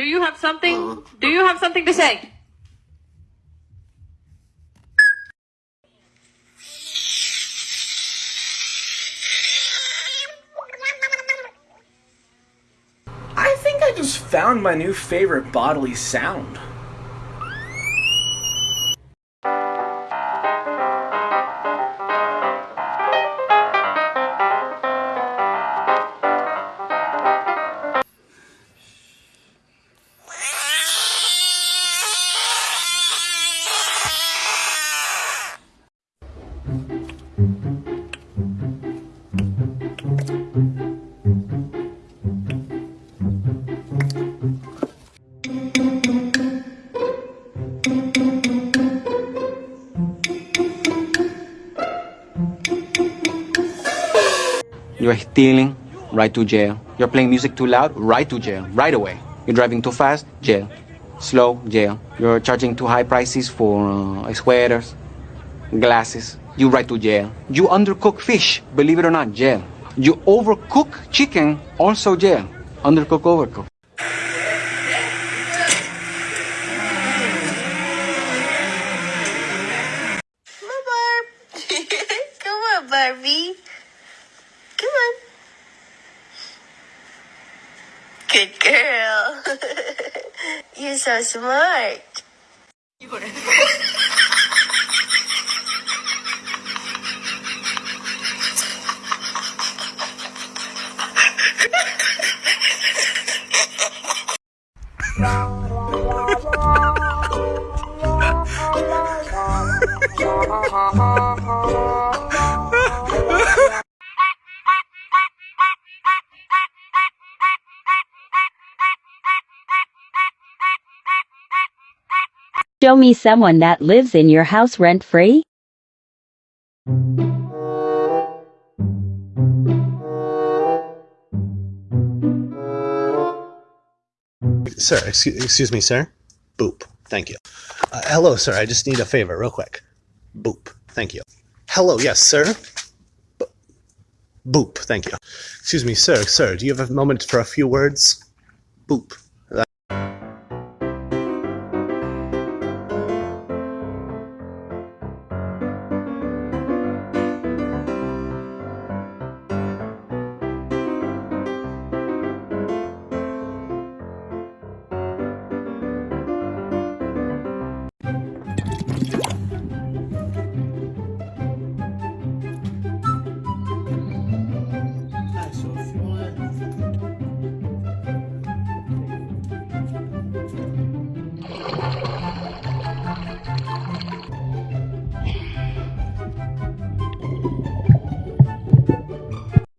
Do you have something? Uh, Do you have something to say? I think I just found my new favorite bodily sound. You're stealing, right to jail. You're playing music too loud, right to jail, right away. You're driving too fast, jail. Slow, jail. You're charging too high prices for uh, sweaters, glasses, you right to jail. You undercook fish, believe it or not, jail. You overcook chicken, also jail. Undercook, overcook. Come on, Barb. Come on, Barbie. Come on. Good girl. You're so smart. Show me someone that lives in your house rent free. Sir, excuse, excuse me, sir. Boop. Thank you. Uh, hello, sir. I just need a favor, real quick. Boop. Thank you. Hello, yes, sir. Boop. Thank you. Excuse me, sir. Sir, do you have a moment for a few words? Boop.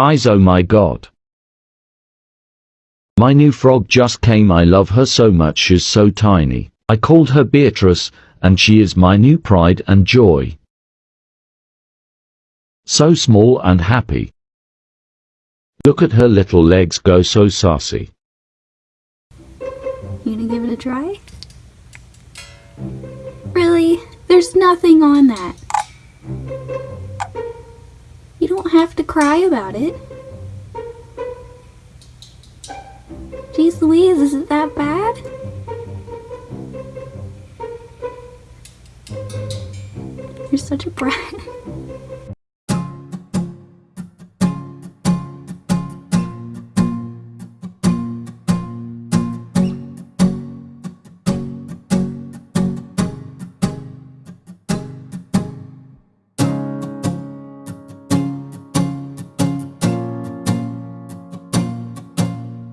Eyes oh my god. My new frog just came I love her so much she's so tiny. I called her Beatrice, and she is my new pride and joy. So small and happy. Look at her little legs go so sassy. You gonna give it a try? Really? There's nothing on that don't have to cry about it. Jeez Louise, is it that bad? You're such a brat.